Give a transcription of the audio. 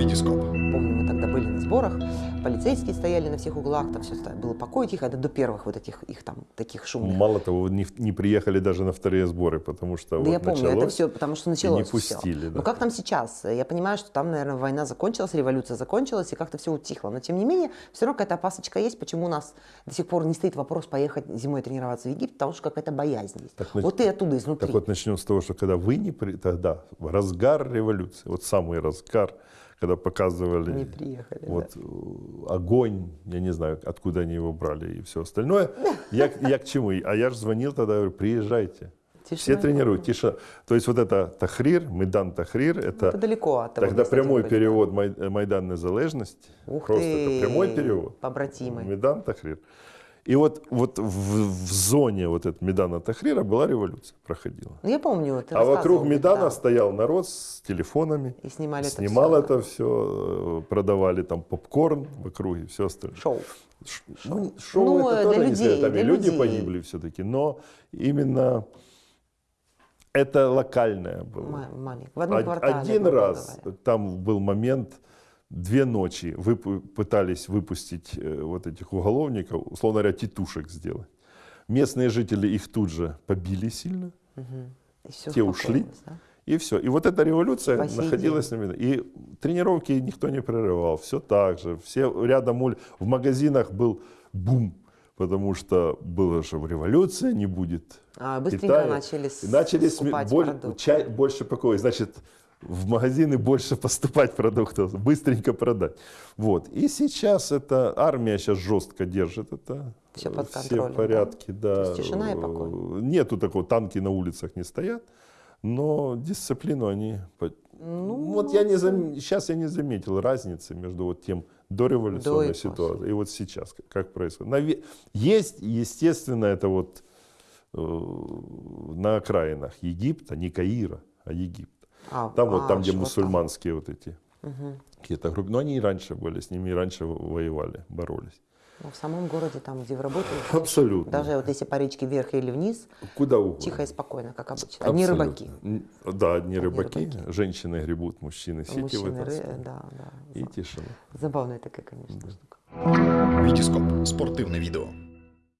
Витископ. Помню, мы тогда были на сборах, полицейские стояли на всех углах, там все было покой тихо, это до первых вот этих их там таких шумных. Мало того, не, не приехали даже на вторые сборы, потому что Да вот я помню, это все, потому что началось не пустили. да. Ну как там сейчас? Я понимаю, что там, наверное, война закончилась, революция закончилась, и как-то все утихло. Но тем не менее, все равно какая-то опасочка есть, почему у нас до сих пор не стоит вопрос поехать зимой тренироваться в Египет, потому что какая-то боязнь есть. Так, вот и оттуда, изнутри. Так вот начнем с того, что когда вы не при... тогда, разгар революции, вот самый разгар, когда показывали не приехали. да. вот э, огонь, я не знаю, откуда они его брали и все остальное. Я, я к чему? А я же звонил тогда, говорю, приезжайте. Все Тишина и тренируют, тише. То есть вот это Тахрир, Майдан Тахрир, это Это далеко от того тогда прямой перевод Май- Майдан Незалежности. Ух Просто ты, это прямой перевод. побратимы. Медан Тахрир. И вот, вот в, в зоне вот этого Медана Тахрира была революция, проходила. Ну, я помню, ты а вокруг Медана да. стоял народ с телефонами, И снимали это снимал всё, это все, продавали там попкорн в округе, все остальное. Шоу. Ш- Ну, шоу Ну, это тоже людей, зря, там и люди людей. погибли все-таки, но именно это локальное было. Ма- маленький. В одном Од- квартале. Один раз говоря. там был момент, две ночи вып- пытались выпустить э, вот этих уголовников, условно говоря, тетушек сделать. Местные жители их тут же побили сильно, всё те ушли. да? и все. И вот эта революция По сей находилась на виду. И тренировки никто не прерывал, все так же. Все рядом уль- в магазинах был бум, потому что было же революция, не будет А, быстренько Китая. начали, начали сме- боль- чай больше покоя. Значит, в магазины больше поступать продуктов, быстренько продать. Вот. И сейчас это армия сейчас жестко держит это. Всё под Все контролем, в порядке, да. То есть тишина и покой. Нету такого, танки на улицах не стоят, но дисциплину они... Ну, вот я не зам... сейчас я не заметил разницы между вот тем дореволюционной До ситуацией и вот сейчас, как- как происходит. Наве- Есть, естественно, это вот э, на окраинах Египта, не Каира, а Египта. А, Там вот а, там, где что вот мусульманские вот эти какие-то группы. Но они и раньше были, с ними и раньше воевали, боролись. Ну, в самом городе, там, где вы работаете, Абсолютно. даже вот если по речке вверх или вниз, Куда угодно. тихо и спокойно, как обычно. Одни Абсолютно. рыбаки. Да, одни рыбаки. рыбаки. Женщины гребут, мужчины сети Мужчины, ры- да, да. И тишина. Забавная такая, конечно, штука. Витископ. Спортивне відео.